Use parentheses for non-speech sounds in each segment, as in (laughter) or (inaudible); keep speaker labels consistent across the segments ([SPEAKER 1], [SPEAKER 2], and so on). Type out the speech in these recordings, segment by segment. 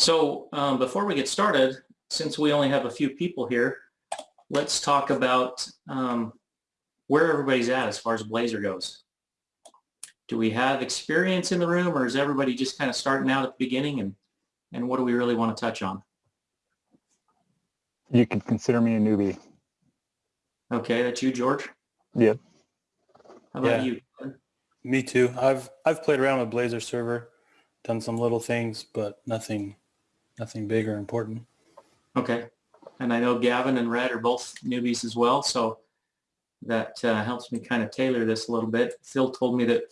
[SPEAKER 1] So um, before we get started, since we only have a few people here, let's talk about um, where everybody's at as far as Blazor goes. Do we have experience in the room or is everybody just kind of starting out at the beginning and, and what do we really want to touch on?
[SPEAKER 2] You could consider me a newbie.
[SPEAKER 1] Okay, that's you, George.
[SPEAKER 2] Yep.
[SPEAKER 1] How about
[SPEAKER 3] Yeah.
[SPEAKER 1] you?
[SPEAKER 3] Me too. I've I've played around with Blazor server, done some little things, but nothing nothing big or important.
[SPEAKER 1] Okay. And I know Gavin and Red are both newbies as well, so that uh, helps me kind of tailor this a little bit. Phil told me that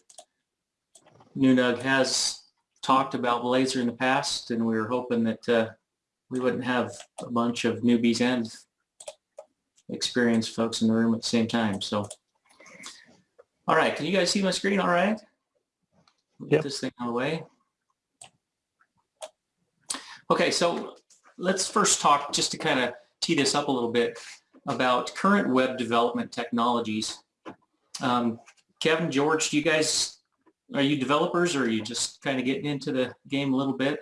[SPEAKER 1] Nunug has talked about Blazor in the past, and we were hoping that uh, we wouldn't have a bunch of newbies and experienced folks in the room at the same time. So, all right, can you guys see my screen all right? We'll Get this thing out of the way. Okay, so let's first talk, just to kind of tee this up a little bit, about current web development technologies. Um, Kevin, George, do you guys, are you developers or are you just kind of getting into the game a little bit?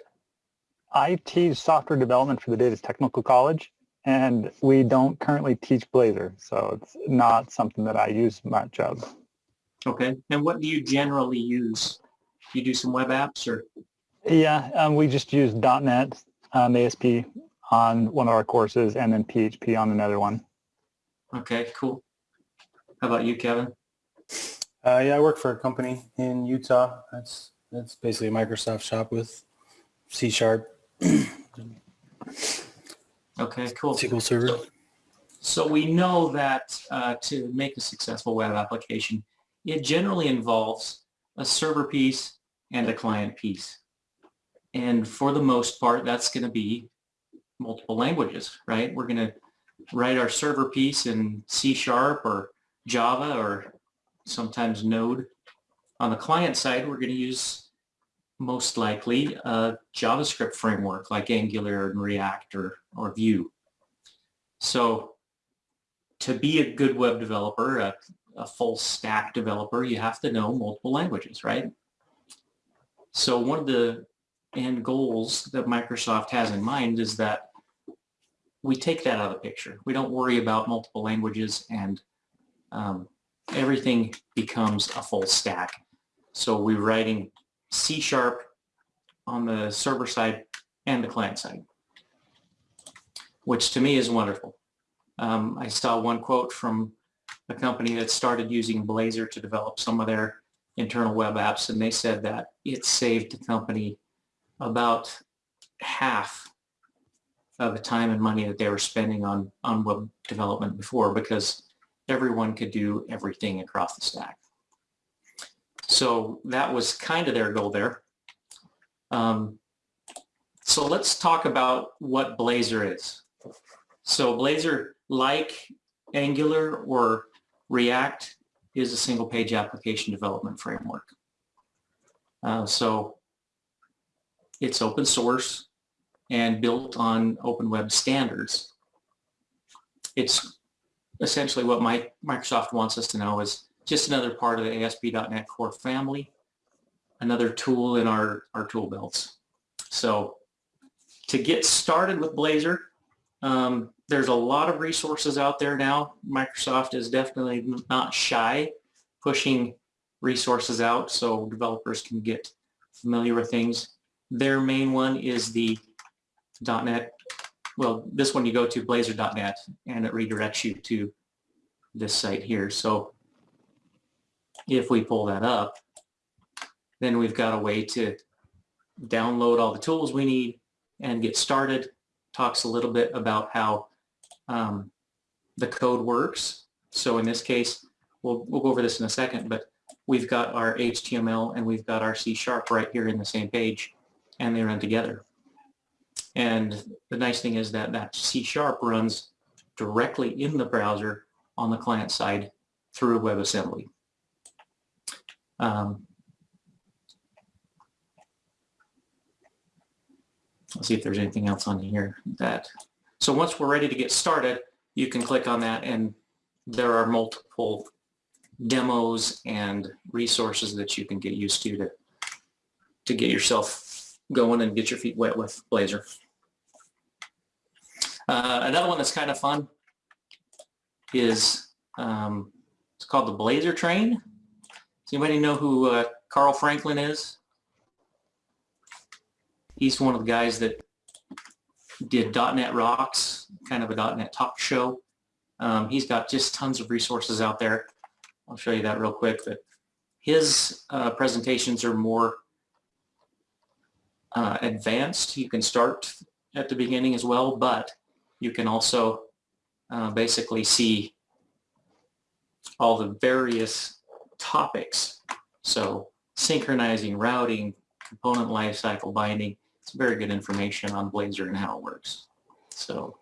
[SPEAKER 2] I teach software development for the Davis Technical College, and we don't currently teach Blazor, so it's not something that I use much of.
[SPEAKER 1] Okay, and what do you generally use? Do you do some web apps or?
[SPEAKER 2] Yeah, um, we just use .NET um, ASP on one of our courses, and then PHP on another one.
[SPEAKER 1] Okay, cool. How about you, Kevin?
[SPEAKER 3] Uh, yeah, I work for a company in Utah. That's that's basically a Microsoft shop with C Sharp,
[SPEAKER 1] Okay, cool.
[SPEAKER 3] SQL Server.
[SPEAKER 1] So we know that uh, to make a successful web application, it generally involves a server piece and a client piece. And for the most part, that's going to be multiple languages, right? We're going to write our server piece in C Sharp or Java or sometimes Node. On the client side, we're going to use most likely a JavaScript framework like Angular and React or, or Vue. So to be a good web developer, a, a full stack developer, you have to know multiple languages, right? So one of the end goals that Microsoft has in mind is that we take that out of the picture. We don't worry about multiple languages and um, everything becomes a full stack. So we're writing C sharp on the server side and the client side, which to me is wonderful. Um, I saw one quote from a company that started using Blazor to develop some of their internal web apps, and they said that it saved the company about half of the time and money that they were spending on, on web development before because everyone could do everything across the stack. So that was kind of their goal there. Um, so let's talk about what Blazor is. So Blazor, like Angular or React, is a single page application development framework. Uh, so it's open source and built on open web standards. It's essentially what my, Microsoft wants us to know is just another part of the ASP.NET Core family, another tool in our, our tool belts. So to get started with Blazor, um, there's a lot of resources out there now. Microsoft is definitely not shy pushing resources out so developers can get familiar with things. Their main one is the .NET. Well, this one you go to blazor.net and it redirects you to this site here. So if we pull that up, then we've got a way to download all the tools we need and get started. Talks a little bit about how um, the code works. So in this case, we'll, we'll go over this in a second, but we've got our HTML and we've got our C Sharp right here in the same page and they run together. And the nice thing is that that C Sharp runs directly in the browser on the client side through WebAssembly. Um, let's see if there's anything else on here that. So once we're ready to get started, you can click on that and there are multiple demos and resources that you can get used to to, to get yourself going and get your feet wet with Blazor. Uh, another one that's kind of fun is um, it's called the Blazor Train. Does anybody know who uh, Carl Franklin is? He's one of the guys that did .NET Rocks, kind of a .NET talk show. Um, he's got just tons of resources out there. I'll show you that real quick. But his uh, presentations are more uh, advanced. You can start at the beginning as well, but you can also uh, basically see all the various topics. So synchronizing, routing, component lifecycle binding. It's very good information on Blazor and how it works. So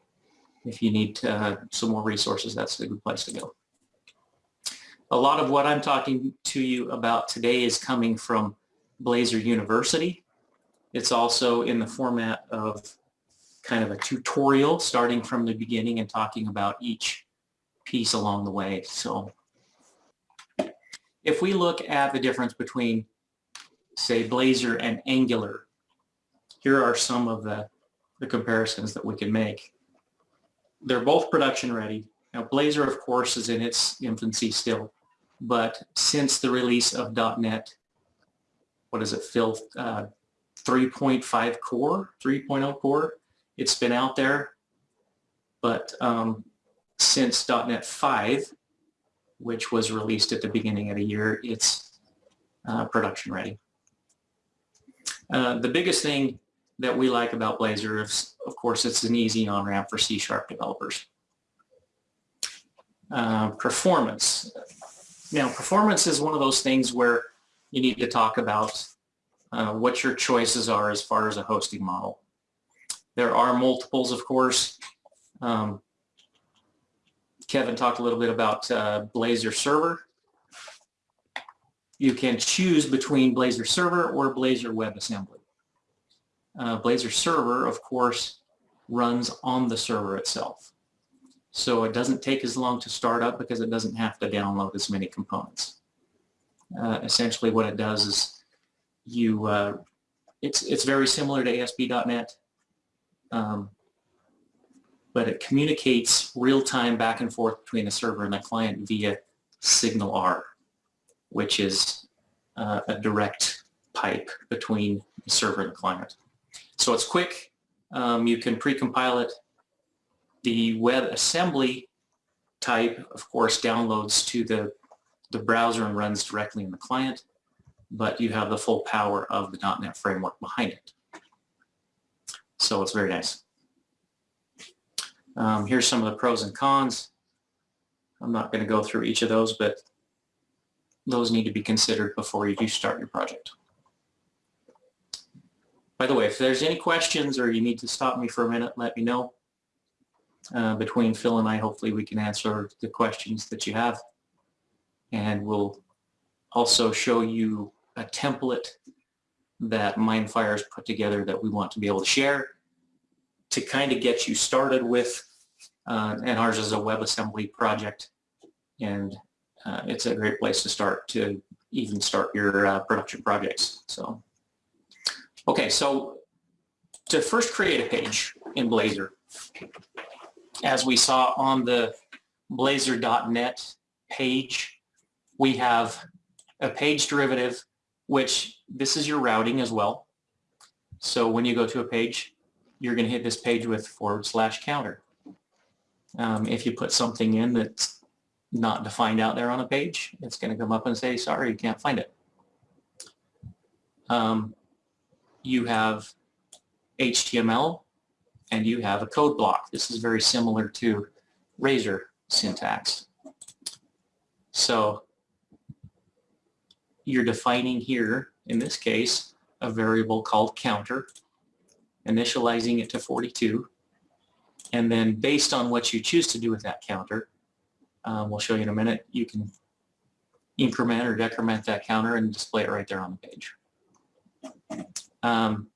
[SPEAKER 1] if you need uh, some more resources, that's a good place to go. A lot of what I'm talking to you about today is coming from Blazor University. It's also in the format of kind of a tutorial starting from the beginning and talking about each piece along the way. So if we look at the difference between say Blazor and Angular, here are some of the, the comparisons that we can make. They're both production ready. Now Blazor of course is in its infancy still, but since the release of .NET, what is it, Phil, uh, 3.5 core, 3.0 core, it's been out there, but um, since .NET 5, which was released at the beginning of the year, it's uh, production ready. Uh, the biggest thing that we like about Blazor is, of course, it's an easy on-ramp for C-sharp developers. Uh, performance. Now, performance is one of those things where you need to talk about uh, what your choices are as far as a hosting model. There are multiples, of course. Um, Kevin talked a little bit about uh, Blazor Server. You can choose between Blazor Server or Blazor WebAssembly. Uh, Blazor Server, of course, runs on the server itself. So it doesn't take as long to start up because it doesn't have to download as many components. Uh, essentially what it does is you, uh, it's, it's very similar to ASP.NET, um, but it communicates real-time back and forth between the server and the client via SignalR, which is uh, a direct pipe between the server and the client. So it's quick. Um, you can pre-compile it. The WebAssembly type, of course, downloads to the, the browser and runs directly in the client, but you have the full power of the .NET framework behind it. So it's very nice. Um, here's some of the pros and cons. I'm not going to go through each of those, but those need to be considered before you do start your project. By the way, if there's any questions or you need to stop me for a minute, let me know. Uh, between Phil and I, hopefully we can answer the questions that you have. And we'll also show you a template that Mindfire's put together that we want to be able to share to kind of get you started with, uh, and ours is a WebAssembly project, and uh, it's a great place to start to even start your uh, production projects. So, okay, so to first create a page in Blazor, as we saw on the blazor.net page, we have a page derivative, which this is your routing as well. So when you go to a page, you're going to hit this page with forward slash counter. Um, if you put something in that's not defined out there on a page, it's going to come up and say, sorry, you can't find it. Um, you have HTML and you have a code block. This is very similar to Razor syntax. So you're defining here, in this case, a variable called counter initializing it to 42. And then based on what you choose to do with that counter, um, we'll show you in a minute, you can increment or decrement that counter and display it right there on the page. Um,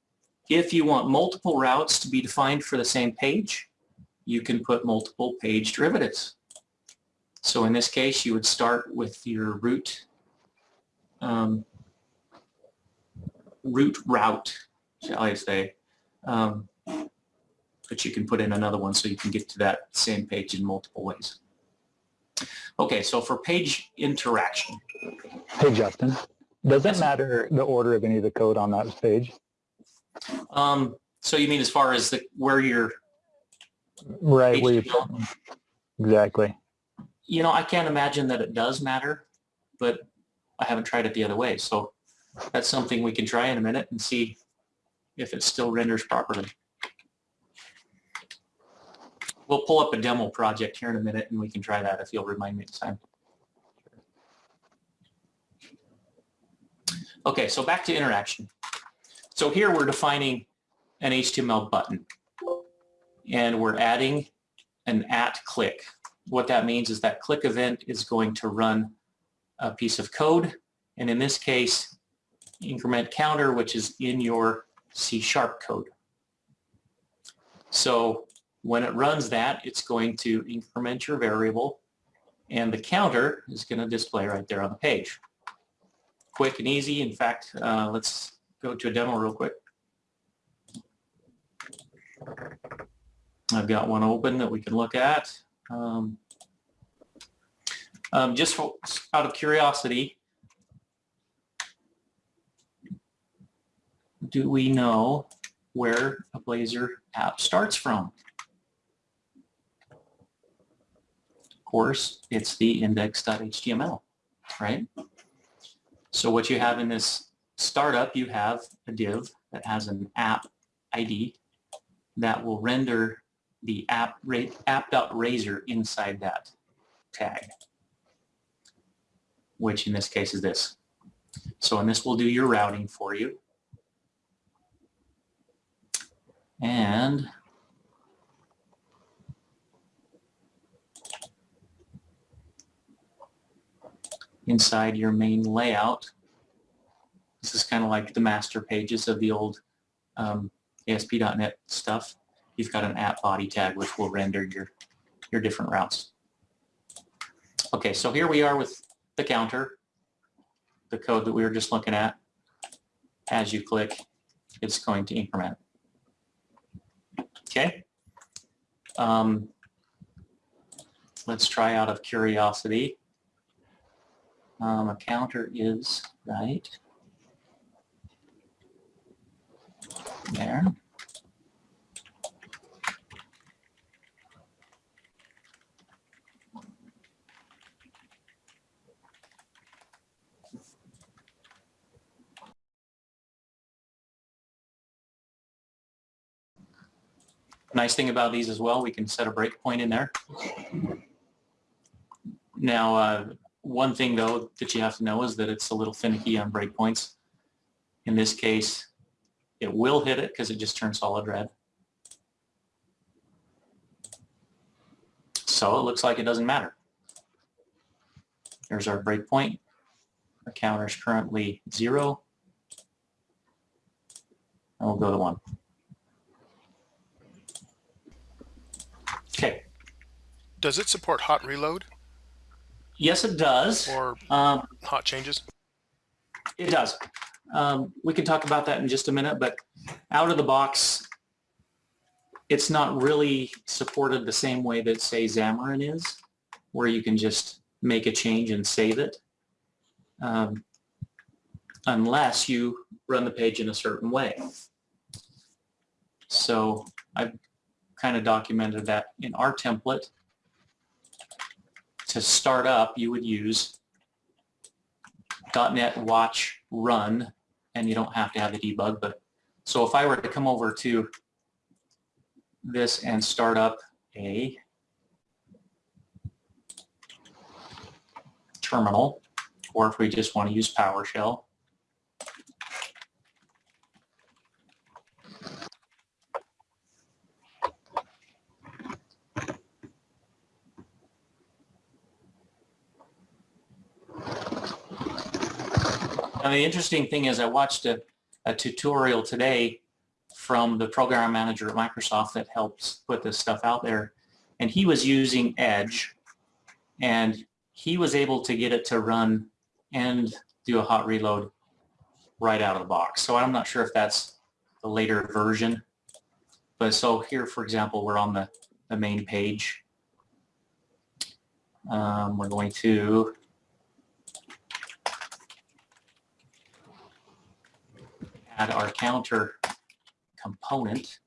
[SPEAKER 1] if you want multiple routes to be defined for the same page, you can put multiple page derivatives. So in this case, you would start with your root um, root route shall I say. Um, but you can put in another one so you can get to that same page in multiple ways. Okay, so for page interaction,
[SPEAKER 2] Hey, Justin, does it matter the order of any of the code on that page?
[SPEAKER 1] um, so you mean as far as the, where you're,
[SPEAKER 2] Right, where you exactly.
[SPEAKER 1] you know, I can't imagine that it does matter, but I haven't tried it the other way. So that's something we can try in a minute and see if it still renders properly. We'll pull up a demo project here in a minute and we can try that if you'll remind me next time. Okay, so back to interaction. So here we're defining an HTML button and we're adding an at click. What that means is that click event is going to run a piece of code and in this case increment counter which is in your C sharp code. So when it runs that it's going to increment your variable and the counter is going to display right there on the page. Quick and easy. In fact, uh, let's go to a demo real quick. I've got one open that we can look at. Um, um, just for, out of curiosity, do we know where a Blazor app starts from? Of course, it's the index.html, right? So what you have in this startup, you have a div that has an app ID that will render the app app.razor inside that tag, which in this case is this. So and this will do your routing for you. And inside your main layout, this is kind of like the master pages of the old um, ASP.NET stuff. You've got an app body tag which will render your, your different routes. Okay, so here we are with the counter, the code that we were just looking at. As you click, it's going to increment. Okay. Um, let's try out of curiosity. Um, a counter is right there. Nice thing about these as well, we can set a breakpoint in there. Now, uh, one thing though that you have to know is that it's a little finicky on breakpoints. In this case, it will hit it because it just turned solid red. So it looks like it doesn't matter. There's our breakpoint. Our counter is currently zero. And we'll go to one. Okay.
[SPEAKER 4] Does it support hot reload
[SPEAKER 1] Yes, it does.
[SPEAKER 4] or
[SPEAKER 1] Um,
[SPEAKER 4] hot changes?
[SPEAKER 1] It does. Um, we can talk about that in just a minute, but out of the box, it's not really supported the same way that say Xamarin is, where you can just make a change and save it, um, unless you run the page in a certain way. So I've kind of documented that in our template. To start up, you would use .NET watch run and you don't have to have the debug but so if I were to come over to this and start up a terminal or if we just want to use PowerShell And the interesting thing is I watched a, a tutorial today from the program manager at Microsoft that helps put this stuff out there. And he was using Edge and he was able to get it to run and do a hot reload right out of the box. So I'm not sure if that's the later version. But so here, for example, we're on the, the main page. Um, we're going to add our counter component.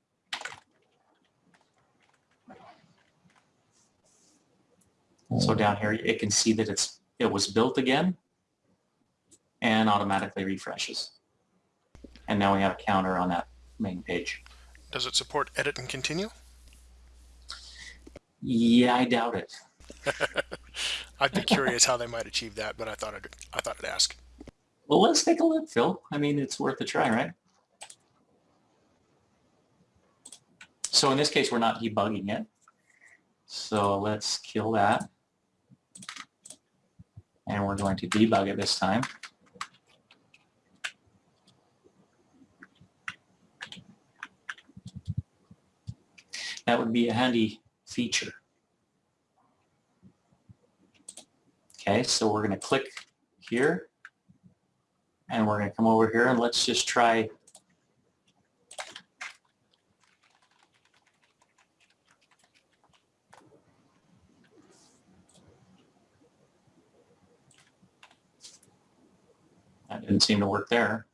[SPEAKER 1] So hmm. down here, it can see that it's it was built again and automatically refreshes. And now we have a counter on that main page.
[SPEAKER 4] Does it support edit and continue?
[SPEAKER 1] Yeah, I doubt it. (laughs)
[SPEAKER 4] I'd be curious how they might achieve that, but I thought I'd, I thought I'd ask.
[SPEAKER 1] Well, let's take a look, Phil. I mean, it's worth a try, right? So in this case, we're not debugging it. So let's kill that. And we're going to debug it this time. That would be a handy feature. Okay, so we're going to click here and we're going to come over here and let's just try That didn't seem to work there.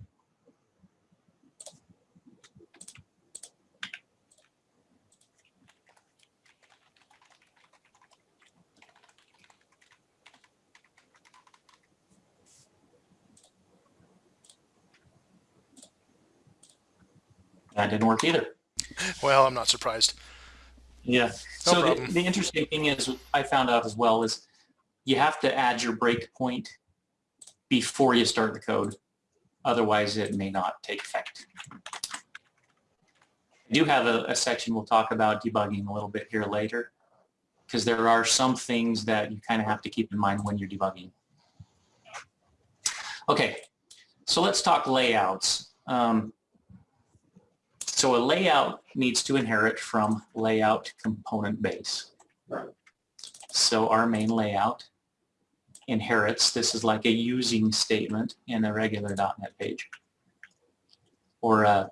[SPEAKER 1] That didn't work either.
[SPEAKER 4] Well, I'm not surprised.
[SPEAKER 1] Yeah.
[SPEAKER 4] No
[SPEAKER 1] so the, the interesting thing is, I found out as well is you have to add your breakpoint before you start the code. Otherwise, it may not take effect. I do have a, a section we'll talk about debugging a little bit here later because there are some things that you kind of have to keep in mind when you're debugging. Okay, so let's talk layouts. Um, so a layout needs to inherit from layout component base. So our main layout inherits, this is like a using statement in a regular .NET page. Or a,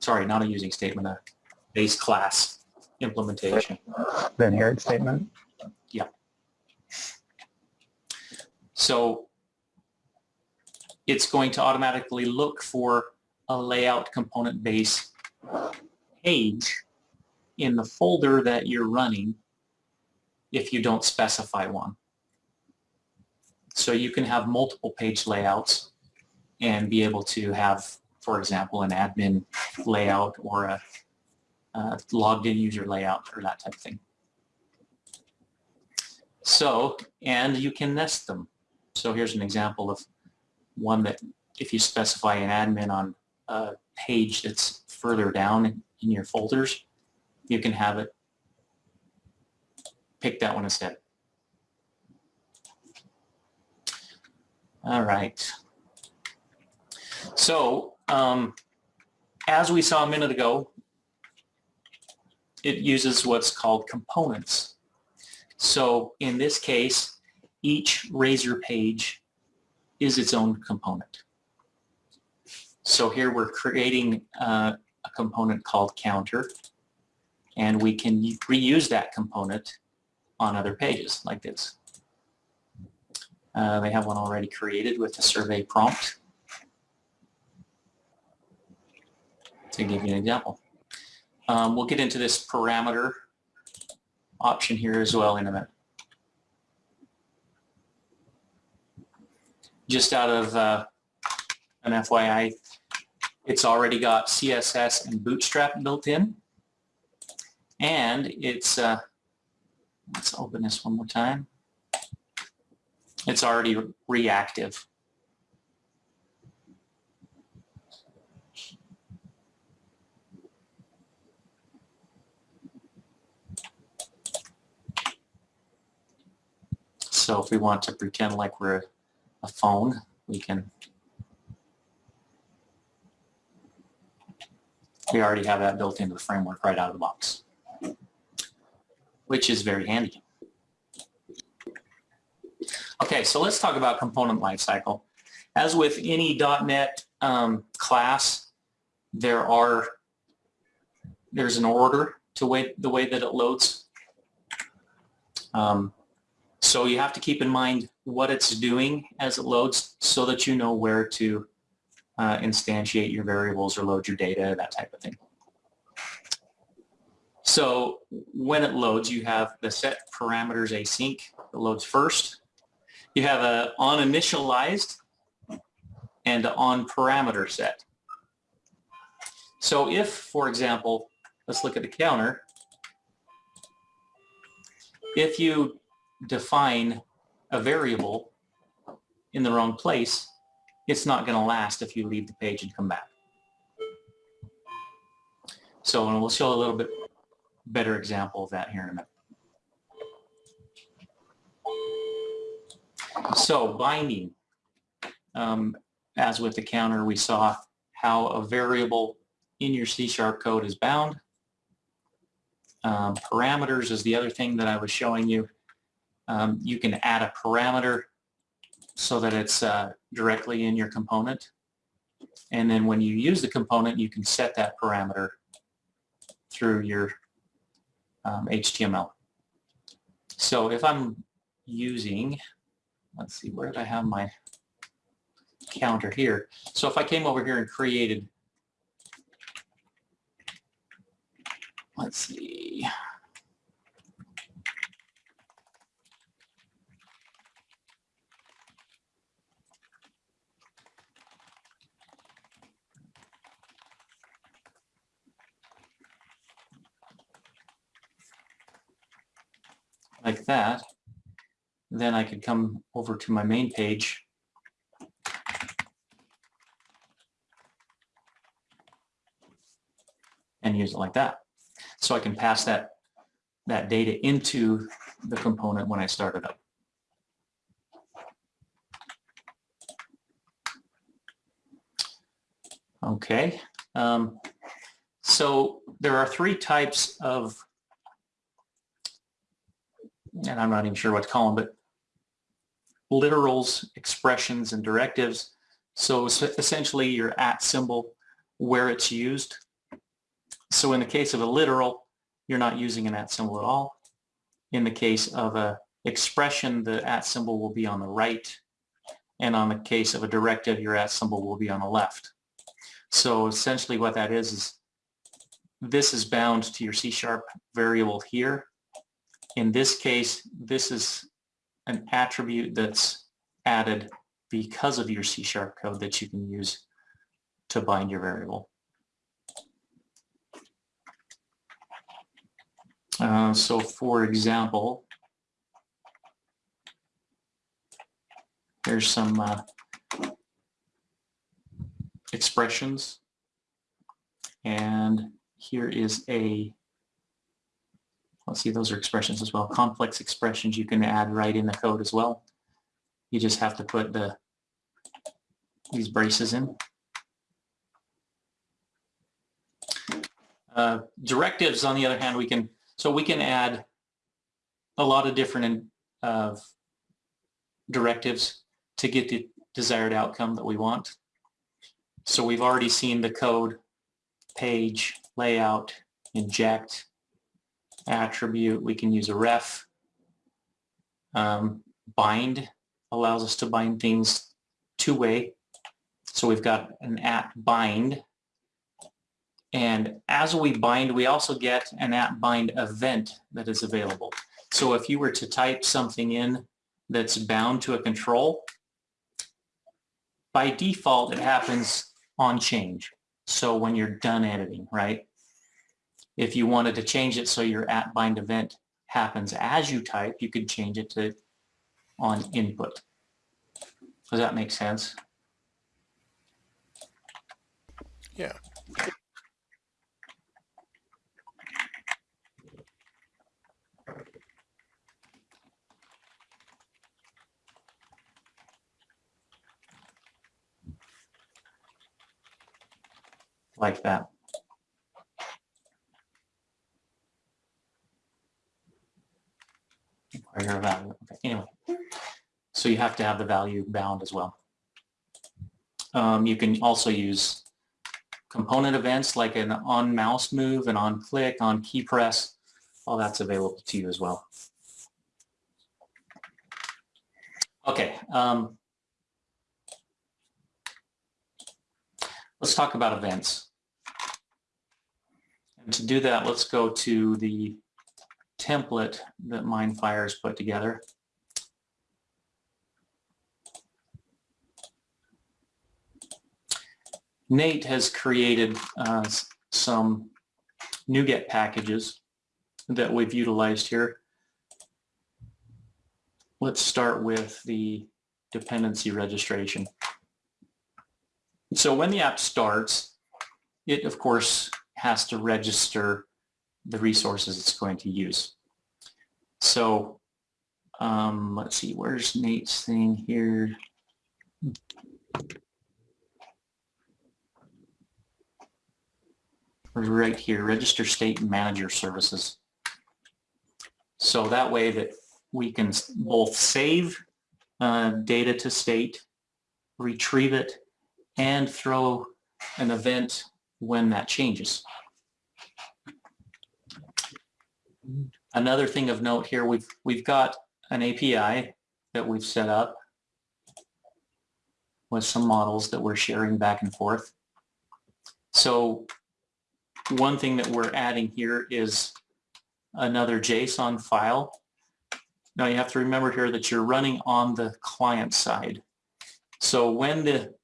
[SPEAKER 1] sorry, not a using statement, a base class implementation.
[SPEAKER 2] The inherit statement. Yeah.
[SPEAKER 1] So it's going to automatically look for a layout component base page in the folder that you're running if you don't specify one. So you can have multiple page layouts and be able to have, for example, an admin layout or a, uh logged in user layout or that type of thing. So, and you can nest them. So here's an example of one that if you specify an admin on a page that's further down in, in your folders, you can have it pick that one instead. All right. So um, as we saw a minute ago, it uses what's called components. So in this case, each Razor page is its own component. So here we're creating uh, a component called counter, and we can reuse that component on other pages like this. Uh, they have one already created with the survey prompt. To give you an example. Um, we'll get into this parameter option here as well in a minute. Just out of uh, an FYI, it's already got CSS and Bootstrap built in. And it's, uh, let's open this one more time. It's already reactive. So if we want to pretend like we're a phone, we can we already have that built into the framework right out of the box, which is very handy. Okay, so let's talk about component lifecycle. As with any .NET um, class, there are, there's an order to way, the way that it loads. Um, so you have to keep in mind what it's doing as it loads so that you know where to uh, instantiate your variables or load your data, that type of thing. So when it loads, you have the set parameters async that loads first. You have a on initialized and on parameter set. So if, for example, let's look at the counter. If you define a variable in the wrong place, it's not going to last if you leave the page and come back. So and we'll show a little bit better example of that here in a minute. So binding, um, as with the counter, we saw how a variable in your C-sharp code is bound. Um, parameters is the other thing that I was showing you. Um, you can add a parameter so that it's uh, directly in your component. And then when you use the component, you can set that parameter through your um, HTML. So if I'm using, let's see, where did I have my counter here? So if I came over here and created, let's see, like that, then I could come over to my main page and use it like that. So I can pass that, that data into the component when I start it up. Okay, um, so there are three types of and I'm not even sure what to call them, but literals, expressions, and directives. So essentially your at symbol where it's used. So in the case of a literal, you're not using an at symbol at all. In the case of a expression, the at symbol will be on the right. And on the case of a directive, your at symbol will be on the left. So essentially what that is, is this is bound to your C-sharp variable here in this case, this is an attribute that's added because of your C-sharp code that you can use to bind your variable. Uh, so for example, there's some uh, expressions and here is a Let's see, those are expressions as well. Complex expressions you can add right in the code as well. You just have to put the these braces in. Uh, directives, on the other hand, we can so we can add a lot of different uh, directives to get the desired outcome that we want. So we've already seen the code, page, layout, inject, attribute. We can use a ref. Um, bind allows us to bind things two-way. So we've got an at bind. And as we bind, we also get an at bind event that is available. So if you were to type something in that's bound to a control, by default, it happens on change. So when you're done editing, right? If you wanted to change it so your at bind event happens as you type, you could change it to on input. Does that make sense?
[SPEAKER 4] Yeah.
[SPEAKER 1] Like that. Your value. Okay, anyway, so you have to have the value bound as well. Um, you can also use component events like an on mouse move, an on click, on key press, all that's available to you as well. Okay. Um, let's talk about events. And to do that, let's go to the template that Mindfire has put together. Nate has created uh, some NuGet packages that we've utilized here. Let's start with the dependency registration. So when the app starts, it of course has to register the resources it's going to use. So um, let's see, where's Nate's thing here? Right here, register state manager services. So that way that we can both save uh, data to state, retrieve it, and throw an event when that changes. Another thing of note here, we've, we've got an API that we've set up with some models that we're sharing back and forth. So one thing that we're adding here is another JSON file. Now you have to remember here that you're running on the client side. So when the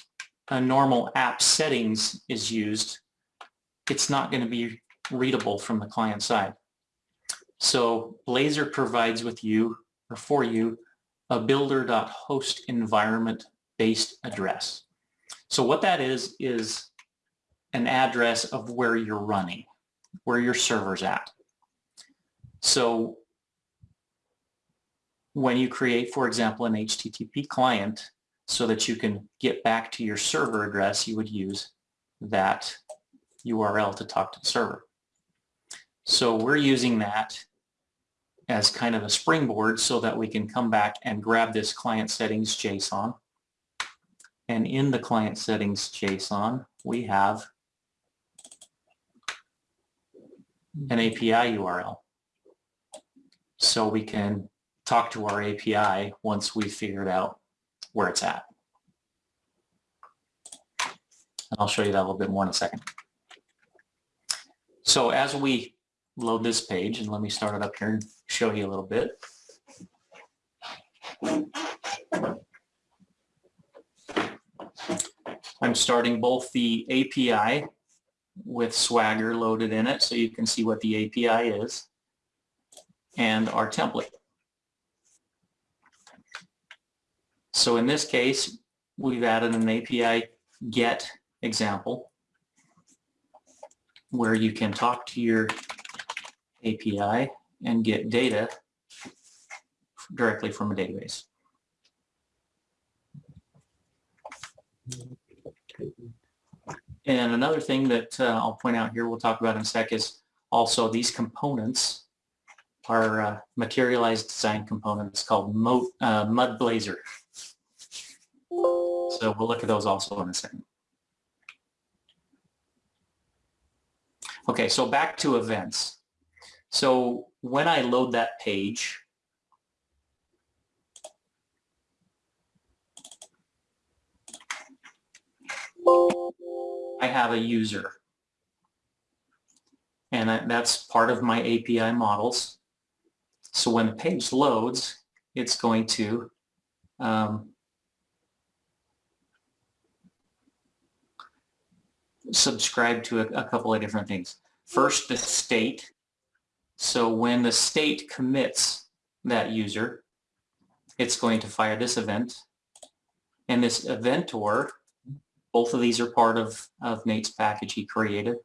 [SPEAKER 1] a normal app settings is used, it's not going to be readable from the client side. So Blazor provides with you or for you a builder.host environment based address. So what that is, is an address of where you're running, where your server's at. So when you create, for example, an HTTP client so that you can get back to your server address, you would use that URL to talk to the server. So we're using that as kind of a springboard so that we can come back and grab this client settings JSON. And in the client settings JSON, we have an API URL. So we can talk to our API once we figured out where it's at. And I'll show you that a little bit more in a second. So as we load this page, and let me start it up here and show you a little bit. I'm starting both the API with Swagger loaded in it so you can see what the API is and our template. So in this case, we've added an API get example where you can talk to your API and get data directly from a database. And another thing that uh, I'll point out here, we'll talk about in a sec, is also these components are uh, materialized design components called Mo uh, Mud Blazor. So we'll look at those also in a second. Okay, so back to events. So when I load that page, I have a user. And that's part of my API models. So when the page loads, it's going to um, subscribe to a, a couple of different things. First, the state. So when the state commits that user, it's going to fire this event. And this eventor, both of these are part of, of Nate's package he created.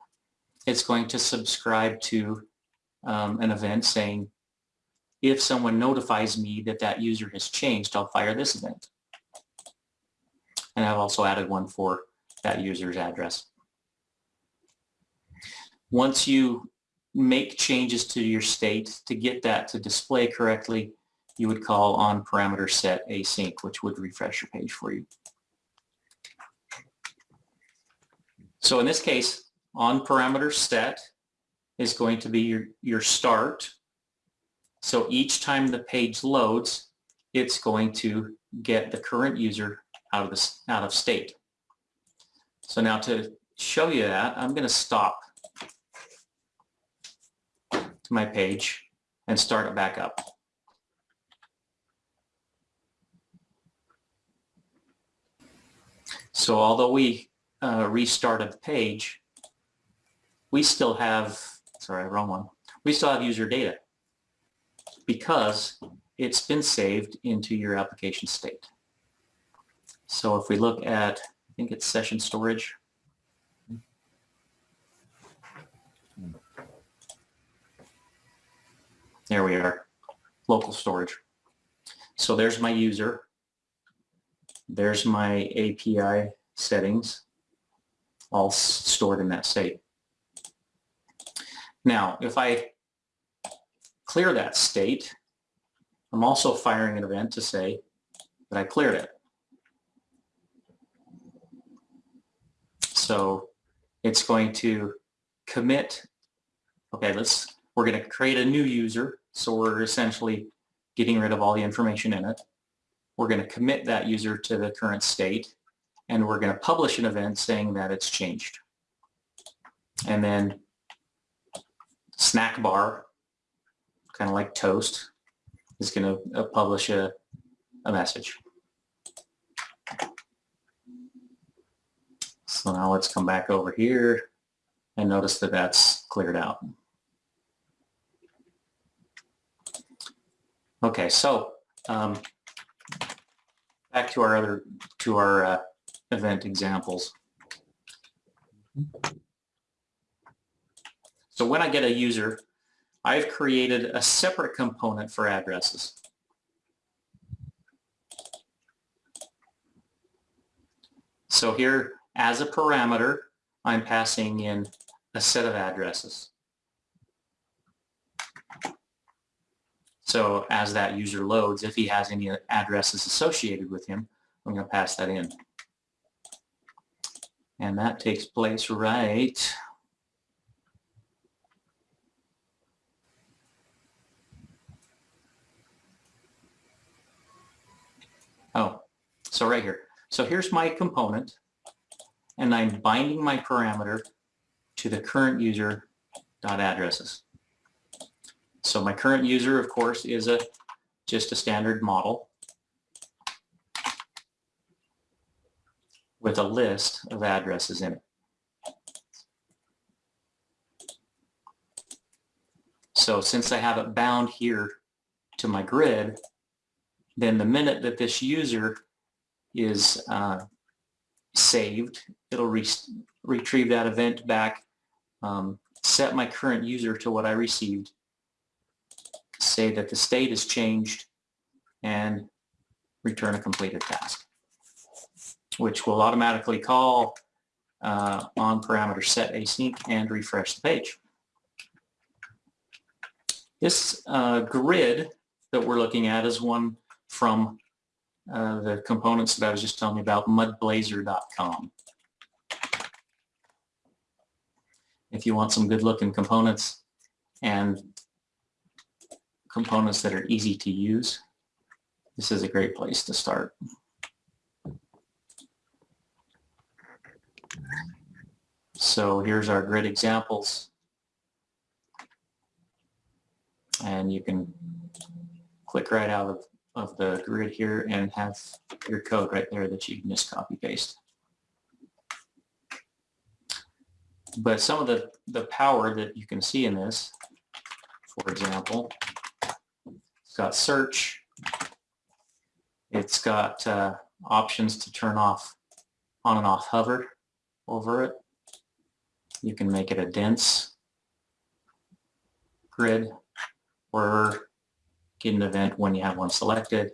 [SPEAKER 1] It's going to subscribe to um, an event saying, if someone notifies me that that user has changed, I'll fire this event. And I've also added one for that user's address. Once you make changes to your state to get that to display correctly, you would call on parameter set async, which would refresh your page for you. So in this case, on parameter set is going to be your, your start. So each time the page loads, it's going to get the current user out of this out of state. So now to show you that, I'm going to stop to my page and start it back up. So although we uh, restarted the page, we still have, sorry, wrong one. We still have user data because it's been saved into your application state. So if we look at, I think it's session storage. There we are, local storage. So there's my user. There's my API settings, all stored in that state. Now, if I clear that state, I'm also firing an event to say that I cleared it. So it's going to commit, okay, let's, we're going to create a new user. So we're essentially getting rid of all the information in it. We're going to commit that user to the current state and we're going to publish an event saying that it's changed. And then snack bar, kind of like toast, is going to uh, publish a, a message. So now let's come back over here and notice that that's cleared out. Okay, so um, back to our other to our uh, event examples. So when I get a user, I've created a separate component for addresses. So here, as a parameter, I'm passing in a set of addresses. So as that user loads, if he has any addresses associated with him, I'm going to pass that in. And that takes place right Oh, so right here. So here's my component and I'm binding my parameter to the current user dot addresses. So my current user, of course, is a just a standard model with a list of addresses in it. So since I have it bound here to my grid, then the minute that this user is uh, saved, it'll re retrieve that event back, um, set my current user to what I received, say that the state has changed, and return a completed task, which will automatically call uh, on parameter set async and refresh the page. This uh, grid that we're looking at is one from uh, the components that I was just telling you about, mudblazor.com. If you want some good looking components and components that are easy to use, this is a great place to start. So here's our grid examples. And you can click right out of of the grid here and have your code right there that you can just copy paste. But some of the, the power that you can see in this, for example, it's got search, it's got uh, options to turn off on and off hover over it. You can make it a dense grid or get an event when you have one selected.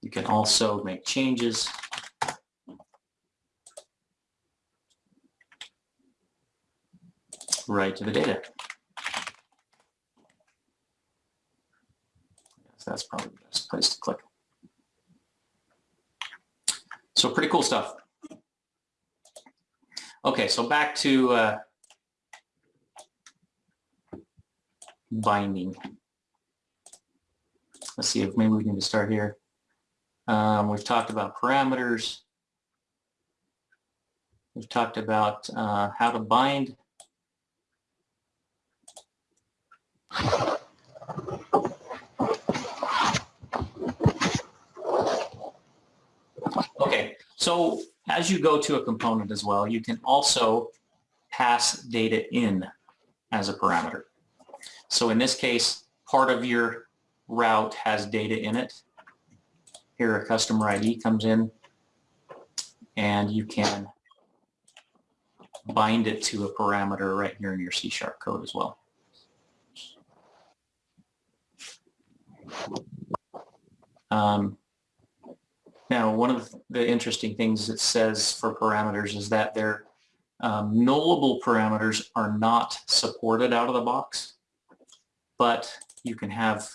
[SPEAKER 1] You can also make changes. right to the data. That's probably the best place to click. So pretty cool stuff. Okay, so back to uh, binding. Let's see if maybe we can just start here. Um, we've talked about parameters. We've talked about uh, how to bind. Okay, so as you go to a component as well, you can also pass data in as a parameter. So in this case, part of your route has data in it. Here a customer ID comes in and you can bind it to a parameter right here in your C sharp code as well. Um, now, one of the interesting things it says for parameters is that their um, nullable parameters are not supported out of the box, but you can have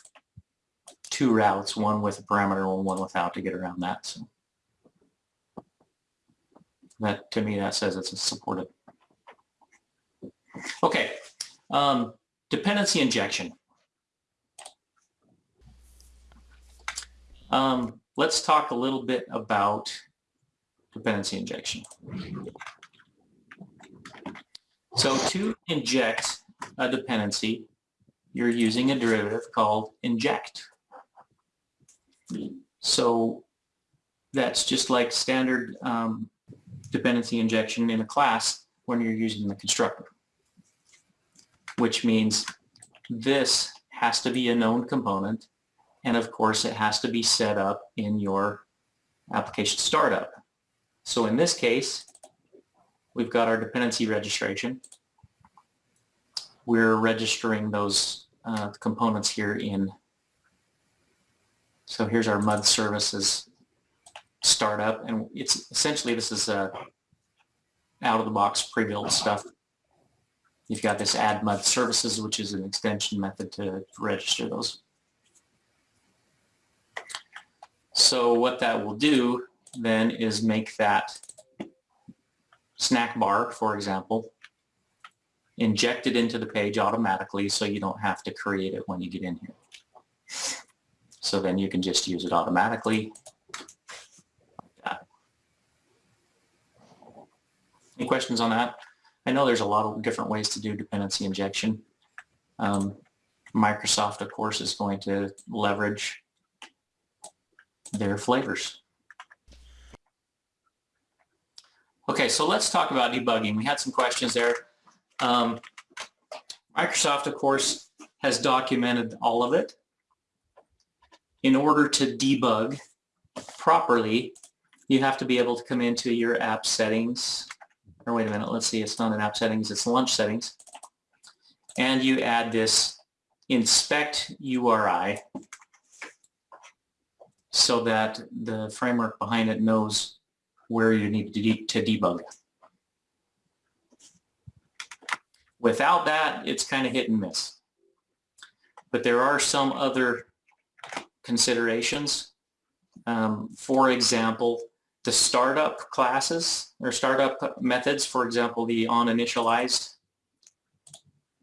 [SPEAKER 1] two routes, one with a parameter and one without to get around that. So that to me, that says it's supported. Okay, um, dependency injection. Um, let's talk a little bit about dependency injection. So to inject a dependency, you're using a derivative called inject. So that's just like standard um, dependency injection in a class when you're using the constructor, which means this has to be a known component and of course, it has to be set up in your application startup. So in this case, we've got our dependency registration. We're registering those uh, components here in. So here's our MUD services startup, and it's essentially this is a out-of-the-box pre-built stuff. You've got this add MUD services, which is an extension method to register those. So what that will do then is make that snack bar, for example, injected into the page automatically so you don't have to create it when you get in here. So then you can just use it automatically. Any questions on that? I know there's a lot of different ways to do dependency injection. Um, Microsoft, of course, is going to leverage their flavors. Okay, so let's talk about debugging. We had some questions there. Um, Microsoft, of course, has documented all of it. In order to debug properly, you have to be able to come into your app settings, or wait a minute, let's see, it's not in app settings, it's launch settings, and you add this inspect URI so that the framework behind it knows where you need to, de to debug. Without that, it's kind of hit and miss. But there are some other considerations. Um, for example, the startup classes or startup methods, for example, the on initialized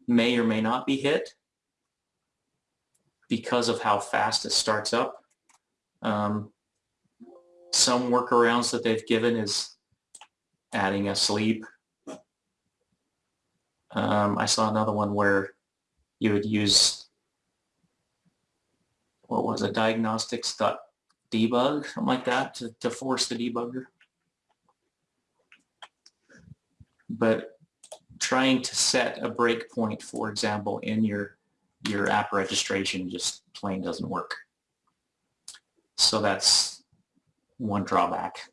[SPEAKER 1] may or may not be hit because of how fast it starts up. Um, some workarounds that they've given is adding a sleep. Um, I saw another one where you would use, what was it, diagnostics.debug, something like that, to, to force the debugger. But trying to set a breakpoint, for example, in your your app registration just plain doesn't work. So that's one drawback.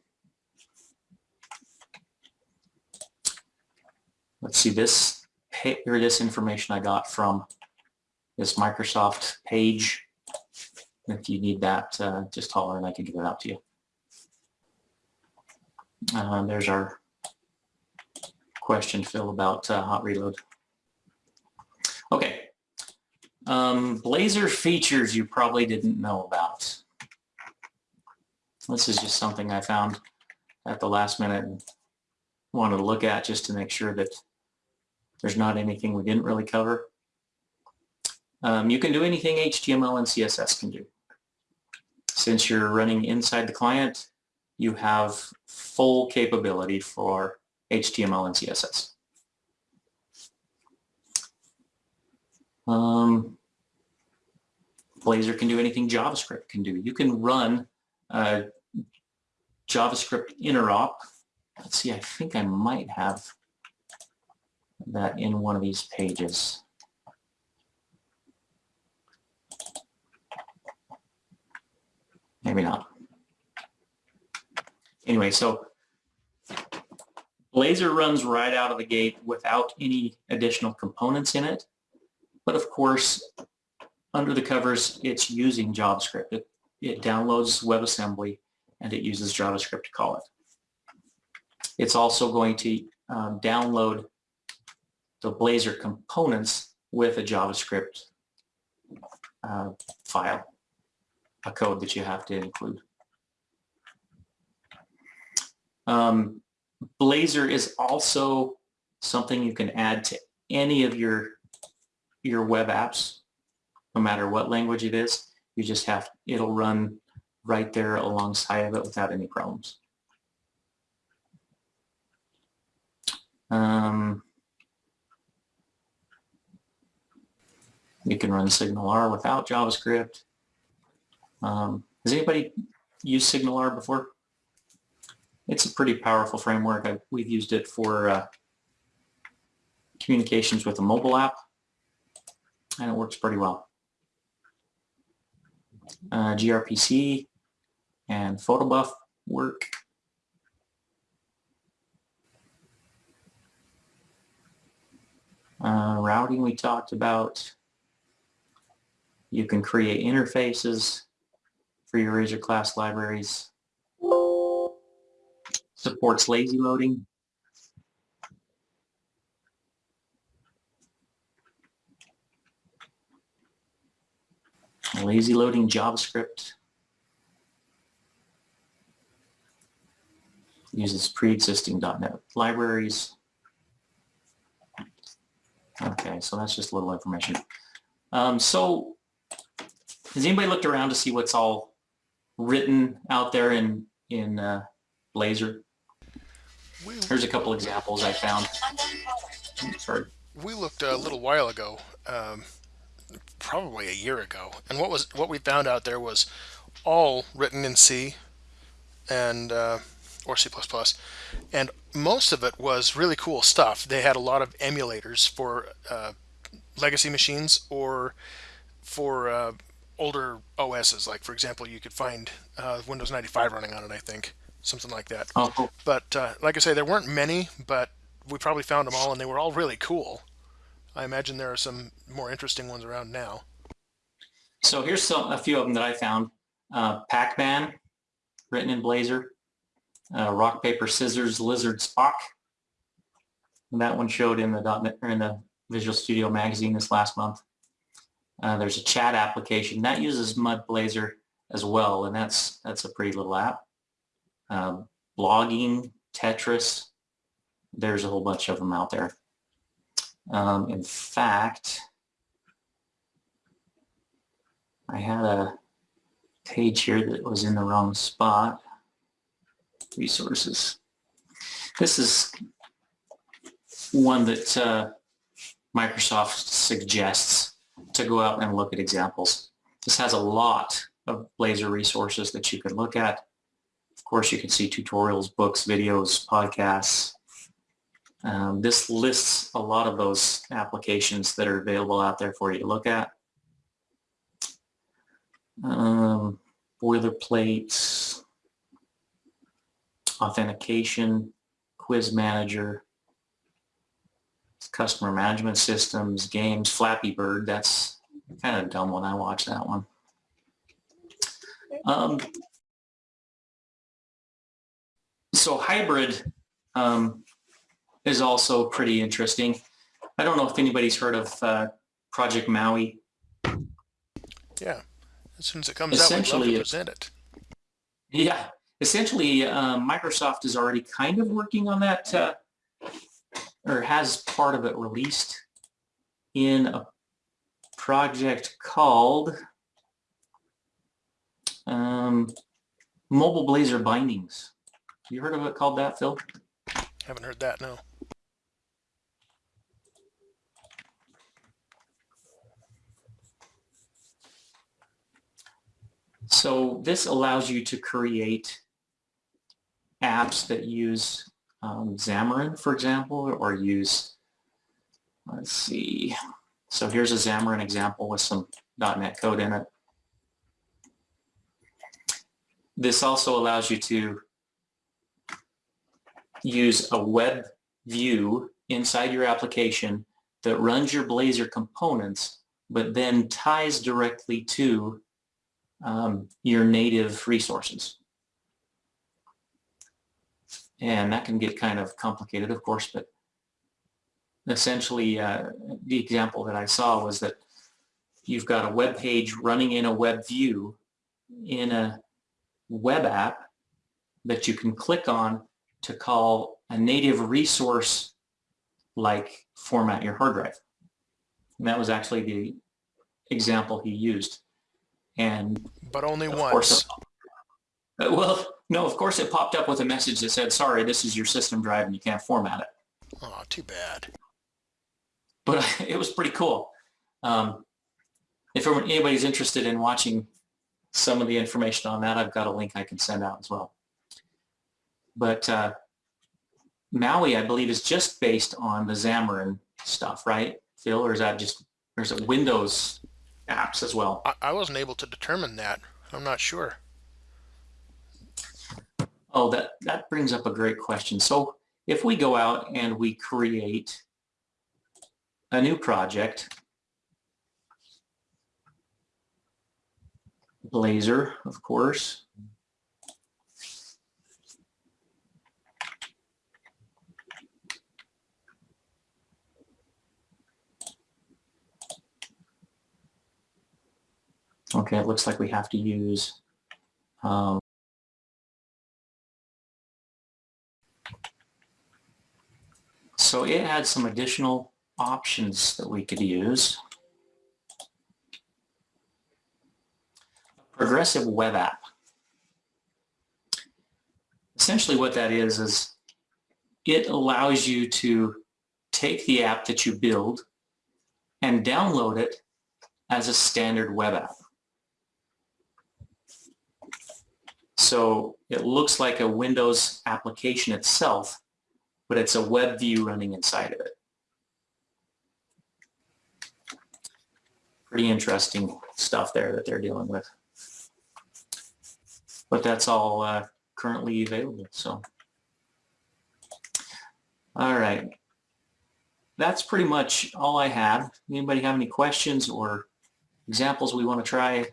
[SPEAKER 1] Let's see this, here this information I got from this Microsoft page. If you need that, uh, just holler and I can give it out to you. Uh, there's our question, Phil, about uh, hot reload. Okay. Um, Blazor features you probably didn't know about. This is just something I found at the last minute. And wanted to look at just to make sure that there's not anything we didn't really cover. Um, you can do anything HTML and CSS can do. Since you're running inside the client, you have full capability for HTML and CSS. Um, Blazor can do anything JavaScript can do. You can run JavaScript interop. Let's see, I think I might have that in one of these pages. Maybe not. Anyway, so Blazor runs right out of the gate without any additional components in it. But of course, under the covers, it's using JavaScript. It, it downloads WebAssembly and it uses JavaScript to call it. It's also going to um, download the Blazor components with a JavaScript uh, file, a code that you have to include. Um, Blazor is also something you can add to any of your your web apps, no matter what language it is. You just have, it'll run right there alongside of it without any problems. Um, you can run SignalR without JavaScript. Um, has anybody used SignalR before? It's a pretty powerful framework. I, we've used it for uh, communications with a mobile app, and it works pretty well. Uh, gRPC and Protobuf work. Uh, routing we talked about. You can create interfaces for your Razor class libraries. Supports lazy loading. Lazy loading JavaScript. Uses pre-existing .NET libraries. Okay, so that's just a little information. Um, so has anybody looked around to see what's all written out there in, in uh, Blazor? Here's a couple examples I found. Sorry.
[SPEAKER 4] we looked a little while ago, um, probably a year ago, and what was what we found out there was all written in C and uh, or C++, and most of it was really cool stuff. They had a lot of emulators for uh, legacy machines or for uh, older OSs. Like for example, you could find uh, Windows 95 running on it. I think something like that.
[SPEAKER 1] Oh, cool.
[SPEAKER 4] But uh, like I say, there weren't many, but we probably found them all, and they were all really cool. I imagine there are some more interesting ones around now.
[SPEAKER 1] So here's some, a few of them that I found. Uh, Pac-Man, written in Blazor. Uh, rock, paper, scissors, lizard, Spock. And that one showed in the in the Visual Studio magazine this last month. Uh, there's a chat application that uses Mud Blazor as well, and that's that's a pretty little app. Um, blogging, Tetris. There's a whole bunch of them out there. Um, in fact, I had a page here that was in the wrong spot. Resources. This is one that uh, Microsoft suggests to go out and look at examples. This has a lot of Blazor resources that you can look at. Of course, you can see tutorials, books, videos, podcasts. Um, this lists a lot of those applications that are available out there for you to look at. Um, boilerplates, authentication, quiz manager, customer management systems, games, Flappy Bird. That's kind of a dumb one. I watched that one. Um, so hybrid um, is also pretty interesting. I don't know if anybody's heard of uh, Project Maui.
[SPEAKER 4] Yeah, as soon as it comes out, we'd love to present it.
[SPEAKER 1] Yeah, essentially, um, Microsoft is already kind of working on that, uh, or has part of it released in a project called um, Mobile Blazor Bindings. You heard of it called that, Phil?
[SPEAKER 4] Haven't heard that, no.
[SPEAKER 1] So this allows you to create apps that use um, Xamarin, for example, or use, let's see. So here's a Xamarin example with some .NET code in it. This also allows you to use a web view inside your application that runs your Blazor components, but then ties directly to um, your native resources. And that can get kind of complicated, of course, but essentially uh, the example that I saw was that you've got a web page running in a web view in a web app that you can click on to call a native resource like format your hard drive. And that was actually the example he used. And
[SPEAKER 4] But only
[SPEAKER 1] of
[SPEAKER 4] once.
[SPEAKER 1] course, (laughs) well, no, of course it popped up with a message that said, sorry, this is your system drive and you can't format it.
[SPEAKER 4] Oh, too bad.
[SPEAKER 1] But (laughs) it was pretty cool. Um, if anybody's interested in watching some of the information on that, I've got a link I can send out as well. But uh, Maui, I believe, is just based on the Xamarin stuff, right, Phil? Or is that just, there's Windows apps as well?
[SPEAKER 4] I, I wasn't able to determine that. I'm not sure.
[SPEAKER 1] Oh, that, that brings up a great question. So if we go out and we create a new project, Blazor, of course. Okay, it looks like we have to use um, So it had some additional options that we could use. Progressive web app. Essentially what that is, is it allows you to take the app that you build and download it as a standard web app. So it looks like a Windows application itself, but it's a web view running inside of it. Pretty interesting stuff there that they're dealing with. But that's all uh, currently available, so. All right. That's pretty much all I had. Anybody have any questions or examples we want to try?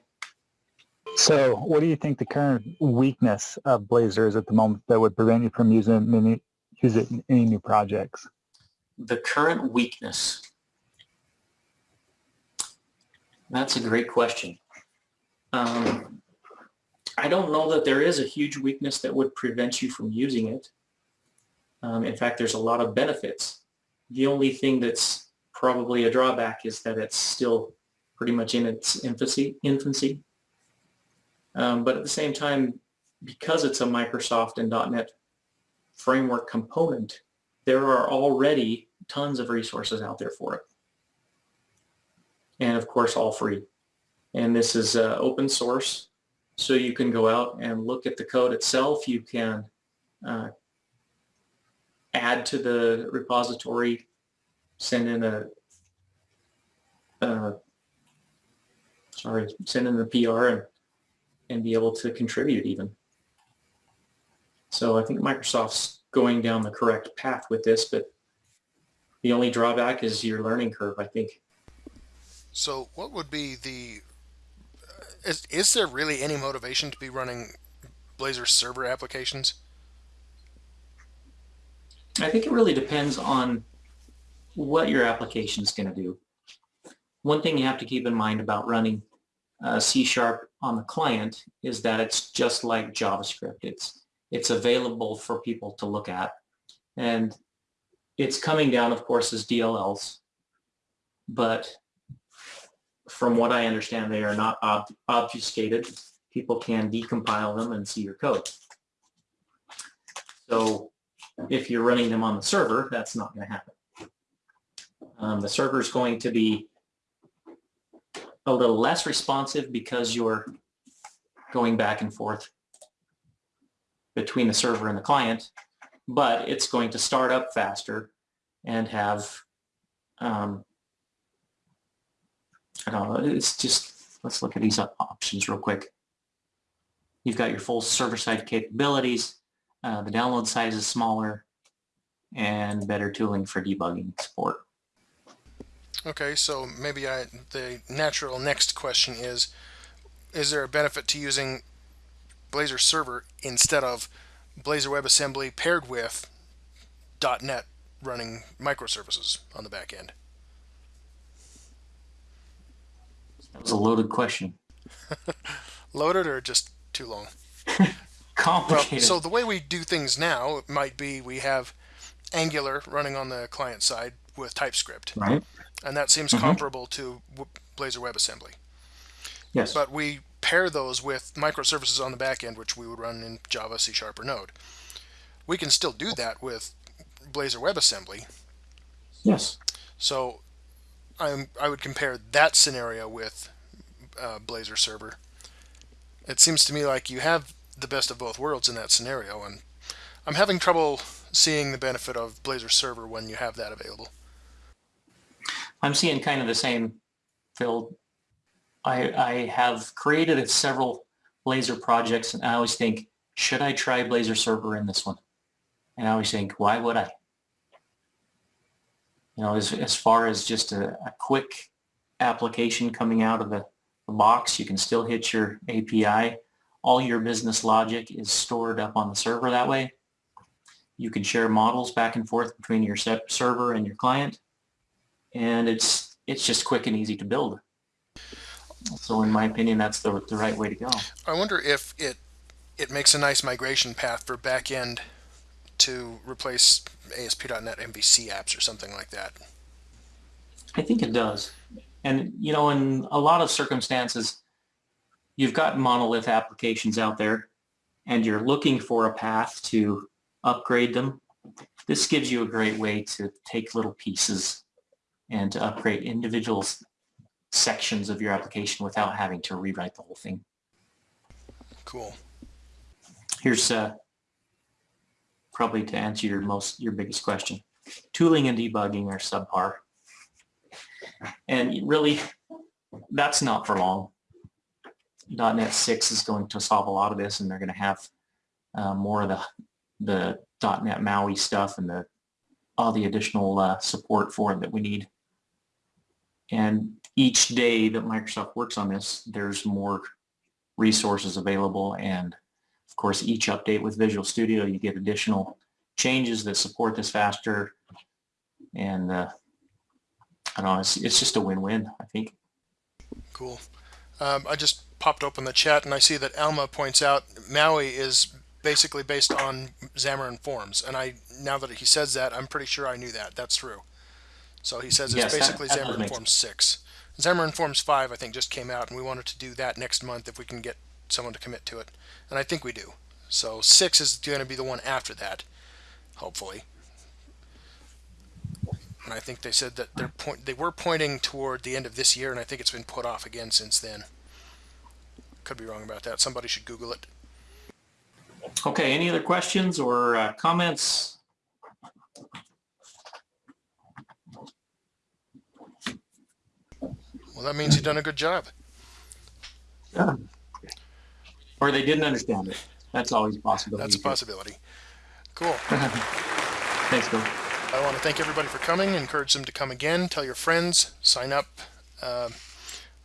[SPEAKER 2] So what do you think the current weakness of Blazor is at the moment that would prevent you from using any, use it in any new projects?
[SPEAKER 1] The current weakness. That's a great question. Um, I don't know that there is a huge weakness that would prevent you from using it. Um, in fact, there's a lot of benefits. The only thing that's probably a drawback is that it's still pretty much in its infancy. infancy. Um, but at the same time, because it's a Microsoft and .NET framework component, there are already tons of resources out there for it. And of course, all free. And this is uh, open source, so you can go out and look at the code itself. You can uh, add to the repository, send in a, uh, sorry, send in a PR and, and be able to contribute even. So I think Microsoft's going down the correct path with this, but the only drawback is your learning curve, I think.
[SPEAKER 4] So what would be the is, is there really any motivation to be running Blazor server applications?
[SPEAKER 1] I think it really depends on what your application is going to do. One thing you have to keep in mind about running uh, C Sharp on the client is that it's just like JavaScript. It's it's available for people to look at, and it's coming down, of course, as DLLs. But from what I understand, they are not ob- obfuscated. People can decompile them and see your code. So if you're running them on the server, that's not going to happen. Um, the server is going to be a little less responsive because you're going back and forth between the server and the client, but it's going to start up faster and have, um, I don't know, it's just, let's look at these options real quick. You've got your full server-side capabilities. Uh, the download size is smaller and better tooling for debugging support.
[SPEAKER 4] Okay, so maybe I the natural next question is is there a benefit to using Blazor server instead of Blazor WebAssembly paired with .NET running microservices on the back end?
[SPEAKER 1] That was a loaded question. (laughs)
[SPEAKER 4] Loaded or just too long? (laughs) Well, so the way we do things now might be we have Angular running on the client side with TypeScript,
[SPEAKER 1] right?
[SPEAKER 4] and that seems
[SPEAKER 1] Mhm.
[SPEAKER 4] comparable to Blazor WebAssembly.
[SPEAKER 1] Yes.
[SPEAKER 4] But we pair those with microservices on the back end, which we would run in Java, C Sharp, or Node. We can still do that with Blazor WebAssembly.
[SPEAKER 1] yes.
[SPEAKER 4] So I'm, I would compare that scenario with uh, Blazor Server. It seems to me like you have the best of both worlds in that scenario, and I'm having trouble seeing the benefit of Blazor Server when you have that available.
[SPEAKER 1] I'm seeing kind of the same, Phil. I, I have created several Blazor projects and I always think, should I try Blazor server in this one? And I always think, why would I? You know, as, as far as just a, a quick application coming out of the, the box, you can still hit your API. All your business logic is stored up on the server that way. You can share models back and forth between your server and your client and it's it's just quick and easy to build. So in my opinion, that's the, the right way to go.
[SPEAKER 4] I wonder if it it makes a nice migration path for backend to replace ASP.NET MVC apps or something like that.
[SPEAKER 1] I think it does. And you know, in a lot of circumstances, you've got monolith applications out there and you're looking for a path to upgrade them. This gives you a great way to take little pieces and to upgrade individual s- sections of your application without having to rewrite the whole thing.
[SPEAKER 4] Cool.
[SPEAKER 1] Here's uh, probably to answer your most your biggest question. Tooling and debugging are subpar, and really, that's not for long. .NET 6 is going to solve a lot of this, and they're going to have uh, more of the the .NET MAUI stuff and the all the additional uh, support for it that we need. And each day that Microsoft works on this, there's more resources available and of course, each update with Visual Studio, you get additional changes that support this faster. And uh, I don't know, it's, it's just a win-win, I think.
[SPEAKER 4] Cool. Um, I just popped open the chat and I see that Alma points out Maui is basically based on Xamarin Forms, and I now that he says that, I'm pretty sure I knew that. That's true. So he says it's
[SPEAKER 1] Yes,
[SPEAKER 4] basically
[SPEAKER 1] that does
[SPEAKER 4] Xamarin Forms six. Xamarin Forms five, I think, just came out, and we wanted to do that next month if we can get someone to commit to it, and I think we do. So six is going to be the one after that, hopefully. And I think they said that they're point they were pointing toward the end of this year, and I think it's been put off again since then. Could be wrong about that. Somebody should Google it.
[SPEAKER 1] Okay, any other questions or uh, comments?
[SPEAKER 4] Well, that means you've done a good job. Yeah.
[SPEAKER 1] Or they didn't understand it? That's always a possibility.
[SPEAKER 4] That's a possibility. Cool. (laughs)
[SPEAKER 1] Thanks, Bill.
[SPEAKER 4] I want to thank everybody for coming. Encourage them to come again. Tell your friends. Sign up. Uh,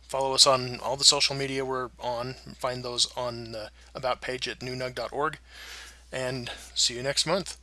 [SPEAKER 4] follow us on all the social media we're on. Find those on the about page at newnug.org. And see you next month.